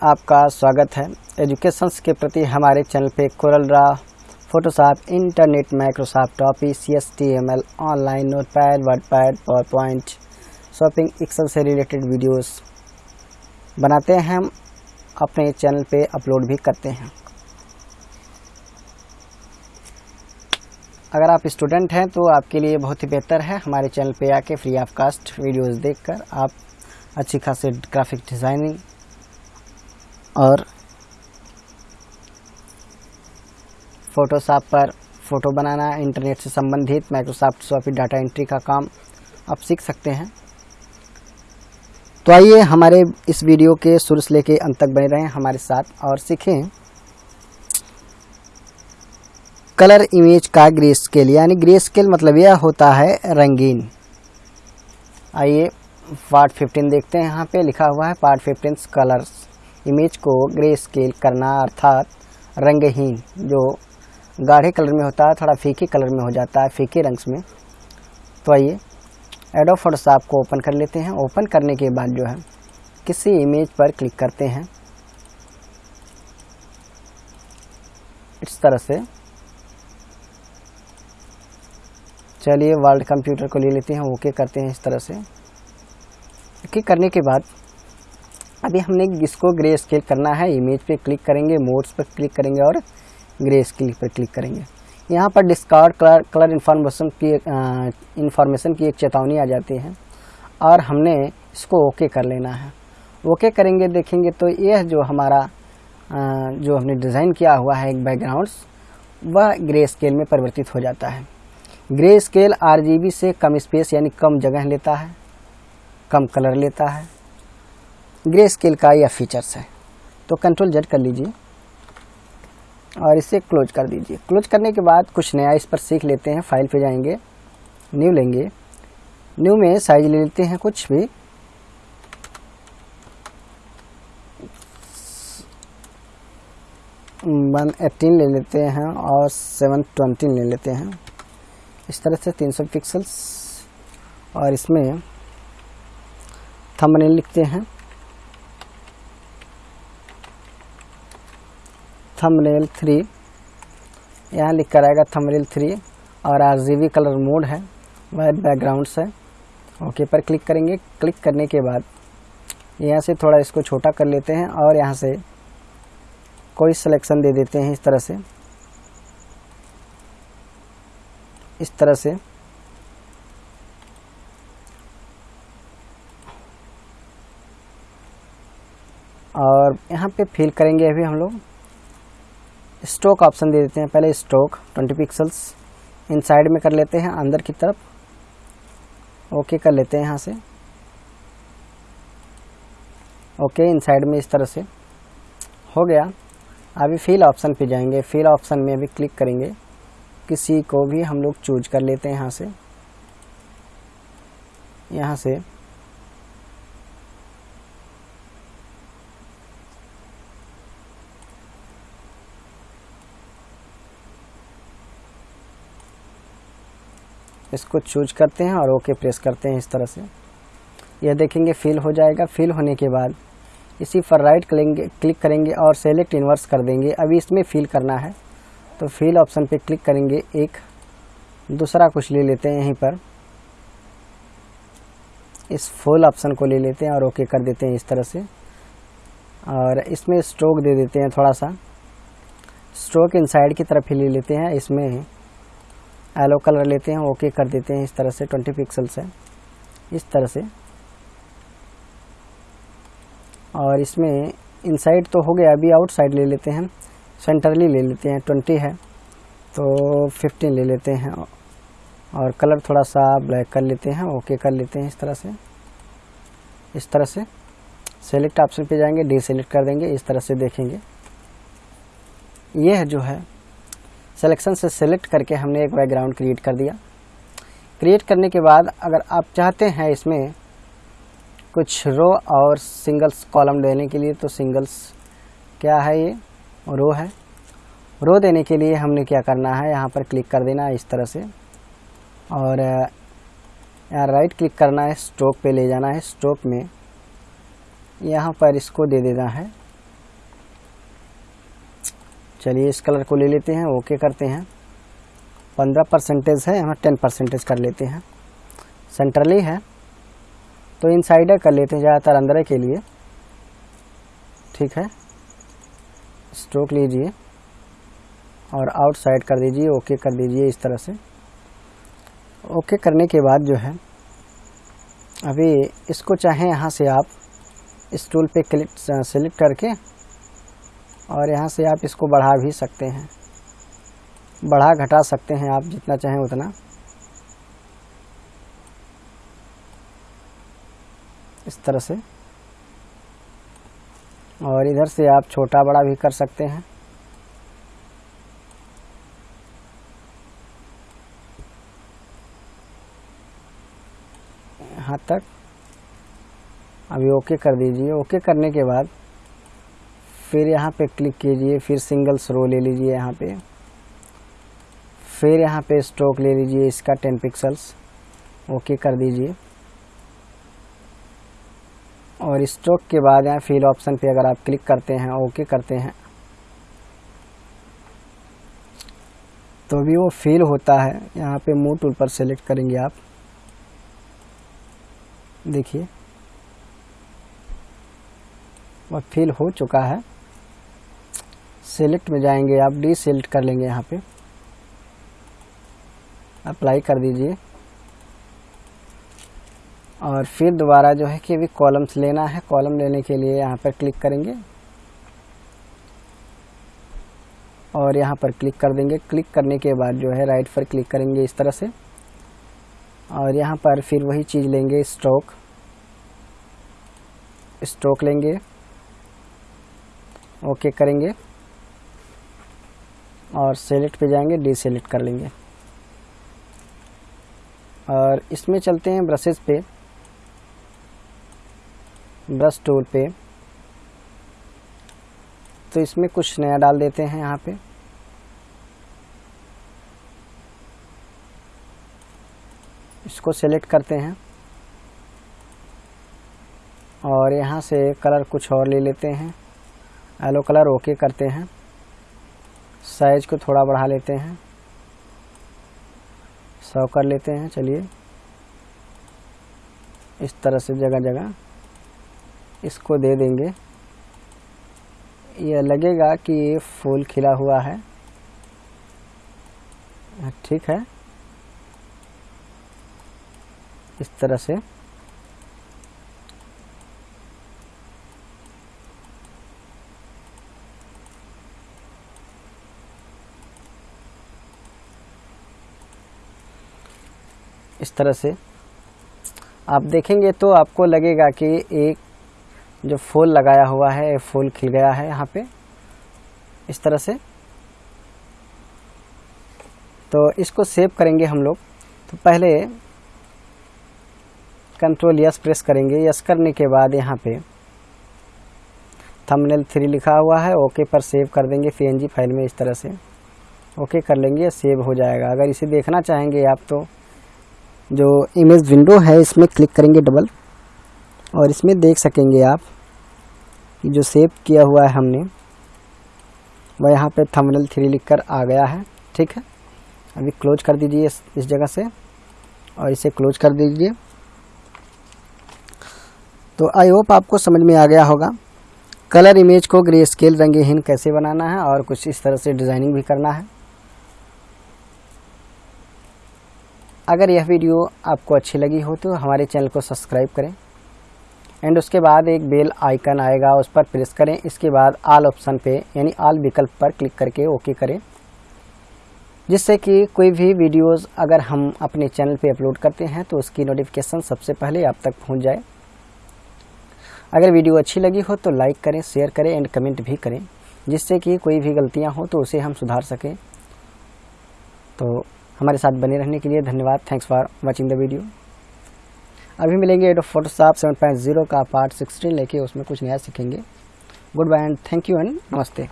आपका स्वागत है। एजुकेशंस के प्रति हमारे चैनल पे CorelDRAW Photoshop internet Microsoft office C S T M L online notepad WordPad PowerPoint shopping Excel से रिलेटेड वीडियोस बनाते हैं हम। अपने चैनल पे अपलोड भी करते हैं। अगर आप स्टूडेंट हैं तो आपके लिए बहुत ही बेहतर है। हमारे चैनल पे आके फ्री ऑफ़ कास्ट वीडियोस देखकर आप अच्छी खासी ग्राफिक डिज़ाइनिंग और फोटोशॉप पर फ़ोटो बनाना इंटरनेट से संबंधित माइक्रोसॉफ्ट सॉफी डाटा एंट्री का काम आप सीख सकते हैं। तो आइए हमारे इस वीडियो के शुरू से लेके अंत तक बने रहें हमारे साथ और सीखें। कलर इमेज का ग्रे स्केल यानी ग्रे स्केल मतलब यह होता है रंगीन। आइए पार्ट 15 देखते हैं। यहाँ पे लिखा हुआ है पार्ट 15 कलर्स इमेज को ग्रे स्केल करना अर्थात रंगहीन, जो गाढ़े कलर में होता है, थोड़ा फीके कलर में हो जाता है, फीके रंग्स में। तो आइए एडो फोटोशॉप को ओपन कर लेते हैं। ओपन करने के बाद जो है, किसी इमेज पर क्लिक करते हैं। इस तरह से। चलिए वर्ल्ड कंप्यूटर को ले लेते हैं। ओके करते हैं इस तरह से। ओके करने के बाद अभी हमने इसको ग्रे स्केल करना है इमेज पे क्लिक करेंगे मोड्स पर क्लिक करेंगे और ग्रे स्केल पर क्लिक करेंगे। यहाँ पर डिस्कार्ड कलर कलर इन्फॉर्मेशन की इंफॉर्मेशन की एक चेतावनी आ जाती है और हमने इसको ओके कर लेना है। ओके करेंगे देखेंगे तो यह जो हमारा आ, जो हमने डिज़ाइन किया हुआ है एक बैकग्राउंड्स वह ग्रे स्केल में परिवर्तित हो जाता है। ग्रे स्केल आरजीबी से कम स्पेस यानी कम जगह लेता है कम कलर लेता है। ग्रे स्केल का यह फीचर्स है। तो कंट्रोल जेड कर लीजिए और इसे क्लोज कर दीजिए। क्लोज करने के बाद कुछ नया इस पर सीख लेते हैं फ़ाइल पे जाएँगे न्यू लेंगे। न्यू में साइज़ ले लेते हैं कुछ भी। वन एटीन ले लेते हैं और सेवन ट्वेंटी ले लेते हैं। इस तरह से तीन सौ पिक्सल्स और इसमें थंबनेल लिखते हैं। थंबनेल थ्री यहाँ लिख कर आएगा थंबनेल थ्री और आर कलर मोड है वाइट बैकग्राउंड्स है ओके पर क्लिक करेंगे। क्लिक करने के बाद यहाँ से थोड़ा इसको छोटा कर लेते हैं और यहाँ से कोई सिलेक्शन दे देते हैं इस तरह से। इस तरह से। और यहाँ पे फिल करेंगे अभी हम लोग। स्टोक ऑप्शन दे देते हैं। पहले स्टोक 20 पिक्सल्स। इन साइड में कर लेते हैं, अंदर की तरफ़। ओके, कर लेते हैं यहाँ से। ओके इन साइड में इस तरह से। हो गया। अभी फिल ऑप्शन पे जाएँगे। फिल ऑप्शन में अभी क्लिक करेंगे। किसी को भी हम लोग चूज़ कर लेते हैं यहाँ से। यहाँ से। इसको चूज़ करते हैं और ओके प्रेस करते हैं इस तरह से। यह देखेंगे फिल हो जाएगा। फिल होने के बाद इसी पर राइट करेंगे क्लिक करेंगे और सेलेक्ट इन्वर्स कर देंगे। अभी इसमें फिल करना है। तो फिल ऑप्शन पे क्लिक करेंगे एक। दूसरा कुछ ले लेते हैं यहीं पर। इस फुल ऑप्शन को ले लेते हैं और ओके कर देते हैं इस तरह से। और इसमें स्ट्रोक दे देते हैं थोड़ा सा। स्ट्रोक इनसाइड की तरफ़ ही ले लेते हैं। इसमें एलो कलर लेते हैं ओके कर देते हैं, इस तरह से 20 पिक्सल्स है। इस तरह से। और इसमें इनसाइड तो हो गया, अभी आउटसाइड ले लेते हैं। सेंटरली ले लेते हैं 20 है तो 15 ले लेते हैं। और कलर थोड़ा सा ब्लैक कर लेते हैं ओके कर लेते हैं इस तरह से। इस तरह से। सेलेक्ट ऑप्शन पे जाएँगे डी सेलेक्ट कर देंगे, इस तरह से देखेंगे। यह जो है। सिलेक्शन से सेलेक्ट करके हमने एक बैकग्राउंड क्रिएट कर दिया। क्रिएट करने के बाद अगर आप चाहते हैं इसमें कुछ रो और सिंगल्स कॉलम देने के लिए तो सिंगल्स क्या है ये? रो है। रो देने के लिए हमने क्या करना है? यहाँ पर क्लिक कर देना है इस तरह से। और यहाँ राइट क्लिक करना है स्ट्रोक पे ले जाना है। स्ट्रोक में यहाँ पर इसको दे देना है। चलिए इस कलर को ले लेते हैं, ओके करते हैं। पंद्रह परसेंटेज है हम टेन परसेंटेज कर लेते हैं। सेंट्रली है। तो इन इनसाइडर कर लेते हैं ज़्यादातर अंदर के लिए। ठीक है। स्ट्रोक लीजिए। और आउटसाइड कर दीजिए, ओके कर दीजिए इस तरह से। ओके करने के बाद जो है, अभी इसको चाहें यहाँ से आप इस टूल पे क्लिक सेलेक्ट करके और यहाँ से आप इसको बढ़ा भी सकते हैं। बढ़ा घटा सकते हैं आप जितना चाहें उतना। इस तरह से। और इधर से आप छोटा बड़ा भी कर सकते हैं। यहाँ तक। अभी ओके कर दीजिए। ओके करने के बाद फिर यहाँ पे क्लिक कीजिए, फिर सिंगल रो ले लीजिए यहाँ पे। फिर यहाँ पे स्ट्रोक ले लीजिए इसका टेन पिक्सल्स ओके कर दीजिए। और स्ट्रोक के बाद यहाँ फिल ऑप्शन पे अगर आप क्लिक करते हैं ओके करते हैं। तो भी वो फील होता है। यहाँ पे मूव टूल पर सेलेक्ट करेंगे आप। देखिए। वह फिल हो चुका है। सेलेक्ट में जाएँगे, आप डी सेलेक्ट कर लेंगे यहाँ पे। अप्लाई कर दीजिए। और फिर दोबारा जो है कि अभी कॉलम्स लेना है कॉलम लेने के लिए यहाँ पर क्लिक करेंगे। और यहाँ पर क्लिक कर देंगे। क्लिक करने के बाद जो है राइट पर क्लिक करेंगे इस तरह से। और यहाँ पर फिर वही चीज़ लेंगे स्ट्रोक स्ट्रोक लेंगे। ओके करेंगे। और सेलेक्ट पे जाएँगे डी सेलेक्ट कर लेंगे। और इसमें चलते हैं ब्रशेस पे। ब्रश टूल पे। तो इसमें कुछ नया डाल देते हैं यहाँ पे। इसको सेलेक्ट करते हैं। और यहाँ से कलर कुछ और ले लेते हैं। येलो कलर ओके करते हैं। साइज़ को थोड़ा बढ़ा लेते हैं। सौ कर लेते हैं, चलिए। इस तरह से जगह जगह इसको दे देंगे। यह लगेगा कि ये फूल खिला हुआ है। ठीक है। इस तरह से। इस तरह से। आप देखेंगे तो आपको लगेगा कि एक जो फूल लगाया हुआ है फूल खिल गया है यहाँ पे, इस तरह से। तो इसको सेव करेंगे हम लोग। तो पहले कंट्रोल यस प्रेस करेंगे। यस करने के बाद यहाँ पे थंबनेल थ्री लिखा हुआ है। ओके पर सेव कर देंगे पी फ़ाइल में इस तरह से। ओके कर लेंगे, सेव हो जाएगा। अगर इसे देखना चाहेंगे आप तो जो इमेज विंडो है इसमें क्लिक करेंगे डबल और इसमें देख सकेंगे आप कि जो सेव किया हुआ है हमने वह यहाँ पे थंबनेल थ्री लिखकर आ गया है ठीक है? अभी क्लोज कर दीजिए इस, इस जगह से और इसे क्लोज कर दीजिए। तो आई होप आपको समझ में आ गया होगा। कलर इमेज को ग्रे स्केल रंगहीन कैसे बनाना है और कुछ इस तरह से डिज़ाइनिंग भी करना है। अगर यह वीडियो आपको अच्छी लगी हो तो हमारे चैनल को सब्सक्राइब करें। एंड उसके बाद एक बेल आइकन आएगा, उस पर प्रेस करें। इसके बाद आल ऑप्शन पे, यानी आल विकल्प पर क्लिक करके ओके करें। जिससे कि कोई भी वीडियोस अगर हम अपने चैनल पे अपलोड करते हैं तो उसकी नोटिफिकेशन सबसे पहले आप तक पहुँच जाए। अगर वीडियो अच्छी लगी हो तो लाइक करें शेयर करें एंड कमेंट भी करें। जिससे कि कोई भी गलतियाँ हो तो उसे हम सुधार सकें। तो हमारे साथ बने रहने के लिए धन्यवाद। Thanks for watching the video अभी मिलेंगे Adobe Photoshop seven point zero का पार्ट सिक्सटीन लेके, उसमें कुछ नया सीखेंगे। Goodbye and thank you and नमस्ते।